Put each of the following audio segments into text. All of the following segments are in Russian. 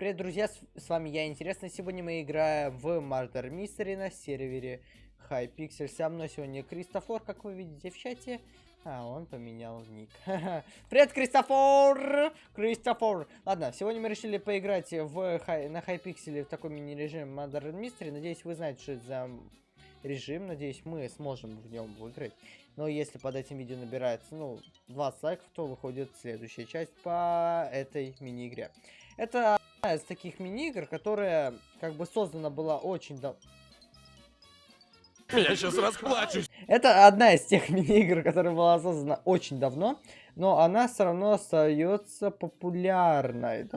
Привет, друзья, с, вами я, Интересно. Сегодня мы играем в Murder Mystery на сервере Hypixel. Со мной сегодня Кристофор, как вы видите в чате. А, он поменял ник. Привет, Кристофор! Кристофор! Ладно, сегодня мы решили поиграть в, на Hypixel в такой мини-режим Murder Mystery. Надеюсь, вы знаете, что это за режим. Надеюсь, мы сможем в нем выиграть. Но если под этим видео набирается, ну, 20 лайков, то выходит следующая часть по этой мини-игре. Это из таких мини-игр, которая как бы создана была очень давно. Я сейчас расплачусь. Это одна из тех мини-игр, которая была создана очень давно, но она все равно остается популярной.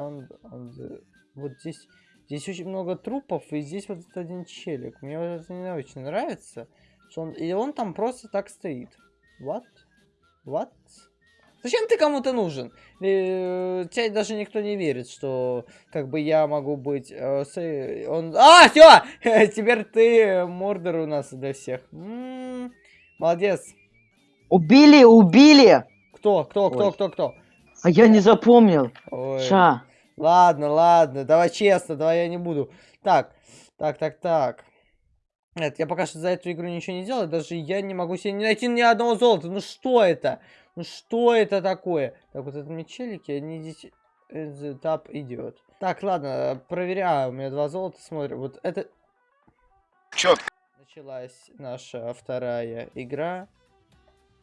Вот здесь, здесь очень много трупов, и здесь вот этот один челик. Мне вот это не очень нравится. Что он, и он там просто так стоит. What? What? Зачем ты кому-то нужен? Э, тебе даже никто не верит, что как бы я могу быть... Э, с, он... А, все! Теперь ты мордер у нас для всех. М -м -м, молодец. Убили, убили! Кто, кто, кто, Ой. кто, кто? А я не запомнил. Ой. Ша. Ладно, ладно, давай честно, давай я не буду. Так, так, так, так. Нет, я пока что за эту игру ничего не делаю, даже я не могу себе не найти ни одного золота. Ну что это? Ну что это такое? Так, вот это мечелики, они здесь... Этап идет. Так, ладно, проверяю. У меня два золота, смотрим. Вот это... Четко. Началась наша вторая игра.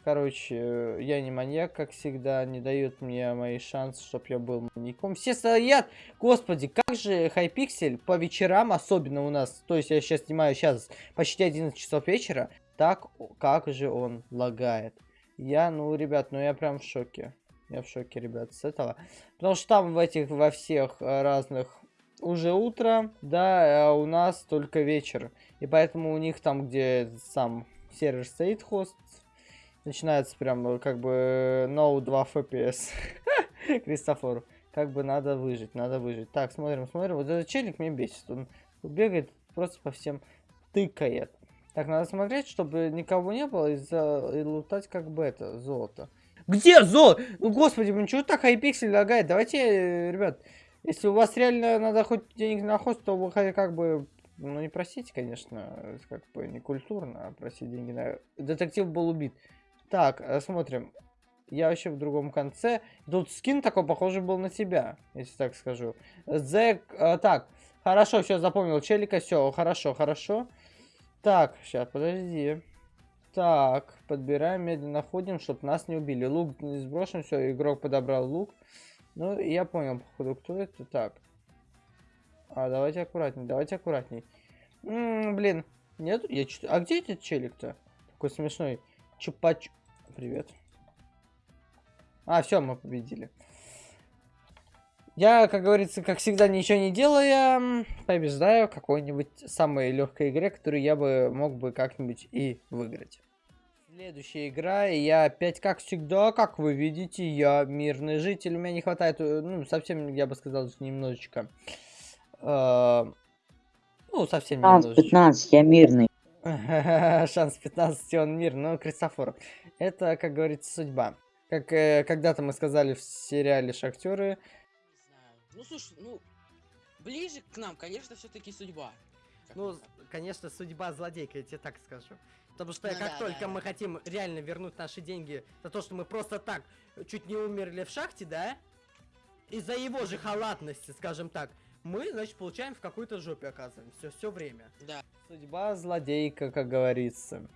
Короче, я не маньяк, как всегда, не дают мне мои шансы, чтобы я был маньяком. Все стоят! Господи, как же Хайпиксель по вечерам, особенно у нас, то есть я сейчас снимаю сейчас почти 11 часов вечера, так как же он лагает. Я, ну, ребят, ну я прям в шоке. Я в шоке, ребят, с этого. Потому что там в этих, во всех э, разных уже утро, да, а у нас только вечер. И поэтому у них там, где сам сервер стоит, хост, начинается прям э, как бы no 2 FPS. Кристофор, как бы надо выжить, надо выжить. Так, смотрим, смотрим. Вот этот челик мне бесит. Он бегает, просто по всем тыкает. Так, надо смотреть, чтобы никого не было, и, за... и лутать как бы это, золото. Где золото? Ну, господи, ну что так хайпиксель лагает? Давайте, э, ребят, если у вас реально надо хоть денег на хост, то вы как бы, ну, не просите, конечно, как бы не культурно, а просить деньги на... Детектив был убит. Так, э, смотрим. Я вообще в другом конце. Тут скин такой похожий был на тебя, если так скажу. Зэк... А, так, хорошо, все, запомнил. Челика, все, хорошо, хорошо. Так, сейчас, подожди. Так, подбираем, медленно ходим, чтобы нас не убили. Лук не сброшен, все, игрок подобрал лук. Ну, я понял, походу, кто это. Так. А, давайте аккуратней, давайте аккуратней. М -м, блин, нет, я чуть... А где этот челик-то? Такой смешной. Чупач... Привет. А, все, мы победили. Я, как говорится, как всегда, ничего не делая, побеждаю какой-нибудь самой легкой игре, которую я бы мог бы как-нибудь и выиграть. Следующая игра, и я опять, как всегда, как вы видите, я мирный житель. У меня не хватает, э, ну, совсем, я бы сказал, немножечко. Э, ну, совсем Шанс немножечко. 15, я мирный. Шанс 15, он мир, но Кристофор. Это, как говорится, судьба. Как э, когда-то мы сказали в сериале «Шахтеры», ну слушай, ну, ближе к нам, конечно, все-таки судьба. Ну, конечно, судьба злодейка, я тебе так скажу. Потому что Ну как да, только да, мы хотим реально вернуть наши деньги за то, что мы просто так чуть не умерли в шахте, да? Из-за его же халатности, скажем так, мы, значит, получаем в какой-то жопе оказываемся все время. Да. Судьба злодейка, как говорится.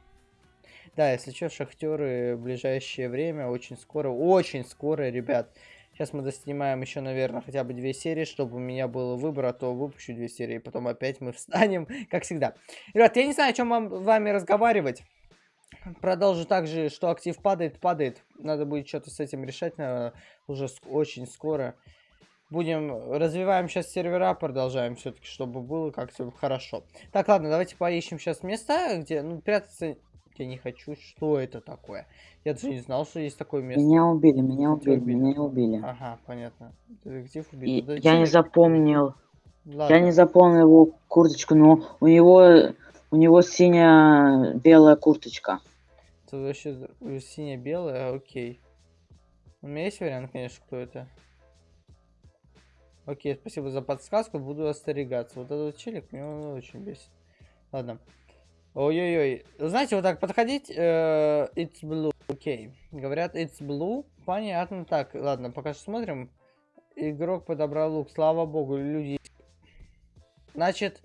Да, если что, шахтеры в ближайшее время, очень скоро, очень скоро, ребят, Сейчас мы доснимаем еще, наверное, хотя бы две серии, чтобы у меня был выбор, а то выпущу две серии, потом опять мы встанем, как всегда. Ребят, я не знаю, о чем вам вами разговаривать. Продолжу также, что актив падает, падает. Надо будет что-то с этим решать, наверное, уже очень скоро. Будем, развиваем сейчас сервера, продолжаем все-таки, чтобы было как-то хорошо. Так, ладно, давайте поищем сейчас места, где, ну, прятаться я не хочу. Что это такое? Я даже не знал, что есть такое место. Меня убили, меня убили, убили, меня убили. Ага, понятно. Детектив убил. И да, я не запомнил. Ладно. Я не запомнил его курточку, но у него у него синяя белая курточка. Это вообще синяя белая, окей. У меня есть вариант, конечно, кто это. Окей, спасибо за подсказку, буду остерегаться. Вот этот челик меня он очень бесит. Ладно. Ой-ой-ой. Знаете, вот так подходить, э, it's blue, окей. Говорят, it's blue, понятно. Так, ладно, пока что смотрим. Игрок подобрал лук, слава богу, люди... Значит,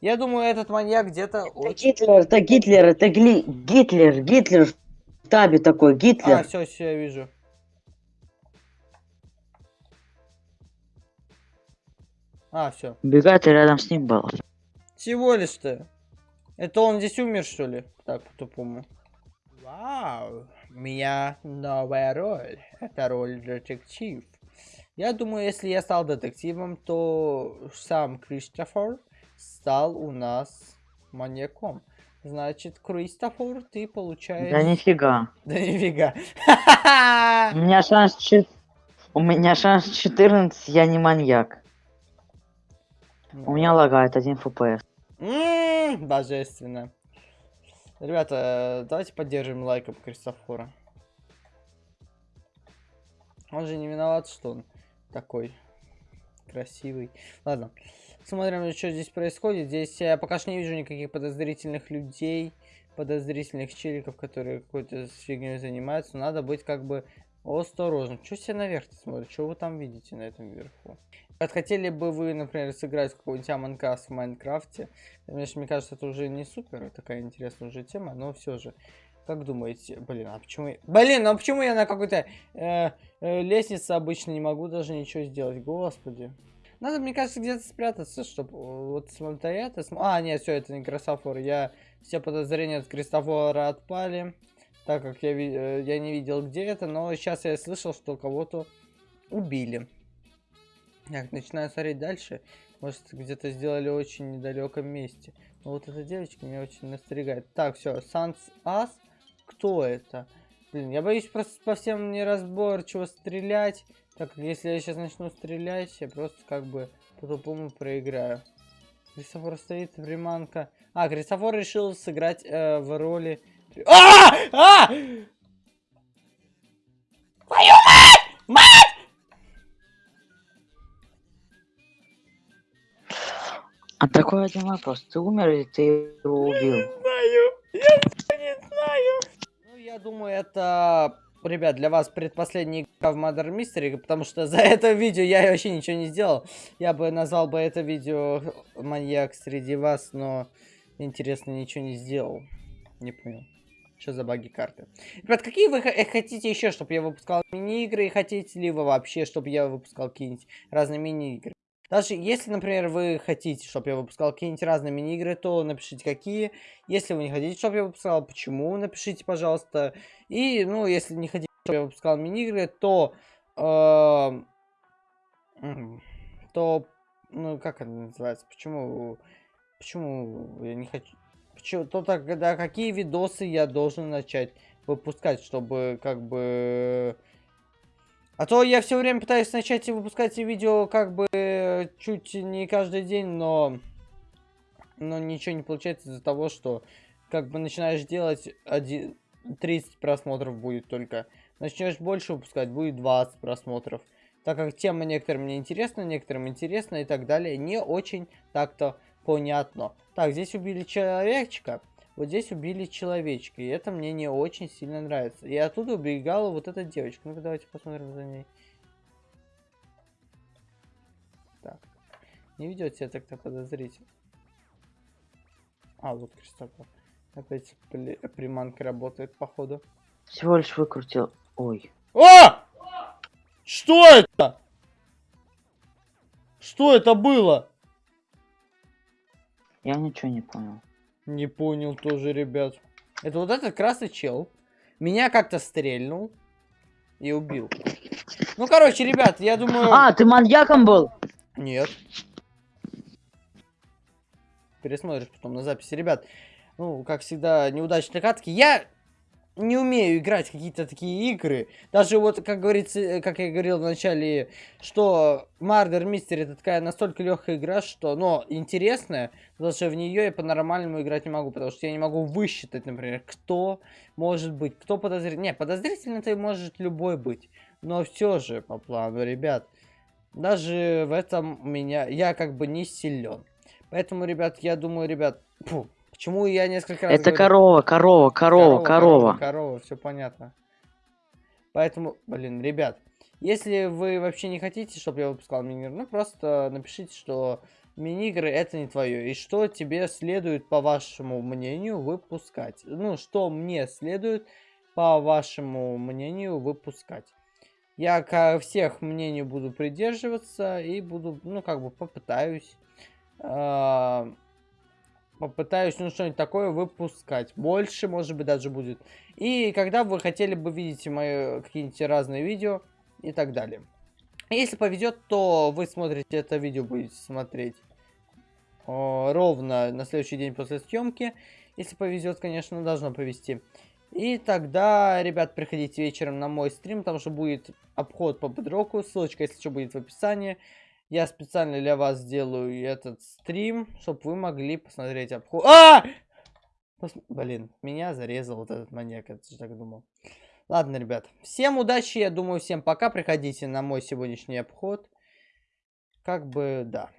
я думаю, этот маньяк где-то... Это очень- Гитлер, это Гитлер, это Гли... Гитлер, Гитлер в табе такой, А, Гитлер. все, все, я вижу. А, все. Бегает и рядом с ним был. Всего лишь-то. Это он здесь умер, что ли? Так, по-тупому. Вау, у меня новая роль. Это роль детектив. Я думаю, если я стал детективом, то сам Кристофер стал у нас маньяком. Значит, Кристофер, ты получаешь... Да нифига. Да нифига. У меня шанс чет- У меня шанс 14, я не маньяк. У меня лагает 1 FPS. М, Божественно. Ребята, давайте поддержим лайком Кристофора. Он же не виноват, что он такой красивый. Ладно. Смотрим, что здесь происходит. Здесь я пока что не вижу никаких подозрительных людей, подозрительных челиков, которые какой-то фигней занимаются. Надо быть как бы осторожным. Что все наверх смотрят? Что вы там видите на этом верху? Хотели бы вы, например, сыграть какой-нибудь Us в Майнкрафте? Конечно, мне кажется, это уже не супер, такая интересная уже тема, но все же. Как думаете? Блин, а почему... я- Блин, а почему я на какой-то э, э, лестнице обычно не могу даже ничего сделать? Господи. Надо, мне кажется, где-то спрятаться, чтобы вот смотри, это... см- А, нет, все, это не Кристофор. Я... Все подозрения от Кристофора отпали, так как я, э, я не видел, где это, но сейчас я слышал, что кого-то убили. Так, начинаю смотреть дальше. Может, где-то сделали очень недалеком месте. Но вот эта девочка меня очень настригает. Так, все, Санс Ас. Кто это? Блин, я боюсь просто по всем неразборчиво стрелять. Так как если я сейчас начну стрелять, я просто как бы по-тупому проиграю. Кристофор стоит, приманка. А, Кристофор решил сыграть э, в роли... А! А! Твою мать! Мать! А такой один вопрос. Ты умер или ты его убил? знаю. Я не знаю. Ну, я думаю, это, ребят, для вас предпоследняя игра в Mother Mystery, потому что за это видео я вообще ничего не сделал. Я бы назвал бы это видео маньяк среди вас, но интересно ничего не сделал. Не понял. Что за баги карты? Ребят, какие вы э, хотите еще, чтобы я выпускал мини-игры? И хотите ли вы вообще, чтобы я выпускал какие-нибудь разные мини-игры? Даже если, например, вы хотите, чтобы я выпускал какие-нибудь разные мини-игры, то напишите какие. Если вы не хотите, чтобы я выпускал, почему, напишите, пожалуйста. И, ну, если не хотите, чтобы я выпускал мини-игры, то... м, то, ну, как это называется? Почему... Почему я не хочу... Почему, то тогда какие видосы я должен начать выпускать, чтобы как бы... А то я все время пытаюсь начать и выпускать видео как бы чуть не каждый день, но... Но ничего не получается из-за того, что как бы начинаешь делать один... 30 просмотров будет только. Начнешь больше выпускать, будет 20 просмотров. Так как тема некоторым не интересна, некоторым интересна и так далее. Не очень так-то понятно. Так, здесь убили человечка. Вот здесь убили человечка. И это мне не очень сильно нравится. И оттуда убегала вот эта девочка. Ну-ка, давайте посмотрим за ней. Так. Не ведет себя так-то подозрительно. А, вот Кристофор. Опять приманка работает, походу. Всего лишь выкрутил. Ой. А! Что это? Что это было? Я ничего не понял. Не понял тоже, ребят. Это вот этот красный чел. Меня как-то стрельнул. И убил. Ну, короче, ребят, я думаю... А, ты маньяком был? Нет. Пересмотришь потом на записи. Ребят, ну, как всегда, неудачные катки. Я не умею играть какие-то такие игры. Даже вот, как говорится, э, как я говорил в начале, что Murder Mystery это такая настолько легкая игра, что, но интересная, даже в нее я по-нормальному играть не могу, потому что я не могу высчитать, например, кто может быть, кто подозрительный. Не, подозрительный ты может любой быть, но все же по плану, ребят. Даже в этом меня, я как бы не силен. Поэтому, ребят, я думаю, ребят, фу, почему я несколько раз Это говорю- корова, корова, корова, корова. корова, все понятно. Поэтому, блин, ребят, если вы вообще не хотите, чтобы я выпускал мини ну просто напишите, что мини-игры это не твое, и что тебе следует, по вашему мнению, выпускать. Ну, что мне следует, по вашему мнению, выпускать. Я ко всех мнению буду придерживаться и буду, ну, как бы попытаюсь, а, попытаюсь, ну, что-нибудь такое выпускать. Больше, может быть, даже будет. И когда вы хотели бы видеть мои какие-нибудь разные видео и так далее. Если повезет, то вы смотрите это видео, будете смотреть о, ровно на следующий день после съемки. Если повезет, конечно, должно повезти. И тогда, ребят, приходите вечером на мой стрим, там же будет обход по бедроку, ссылочка, если что, будет в описании. Я специально для вас сделаю этот стрим, чтобы вы могли посмотреть обход. А! Пос- Блин, меня зарезал вот этот маньяк, я так думал. Ладно, ребят, всем удачи, я думаю, всем пока. Приходите на мой сегодняшний обход. Как бы, да.